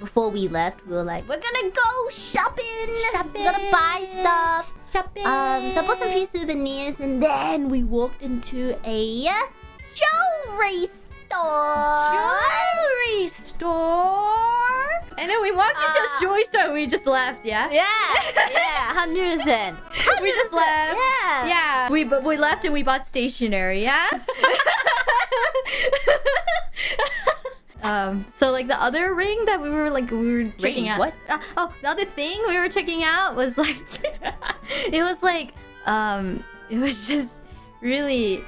before we left, we were like, we're gonna go shopping. Shopping. We're gonna buy stuff. Shopping. Um, so I bought some few souvenirs, and then we walked into a jewelry store. jewelry store. And then we walked into Uh, a jewelry store and we just left, yeah? Yeah, yeah, hundred percent. We just left. Yeah, Yeah. We we left and we bought stationery, yeah? um so like the other ring that we were like we were checking Ring? out. What? Uh, oh, the other thing we were checking out was like it was like um it was just really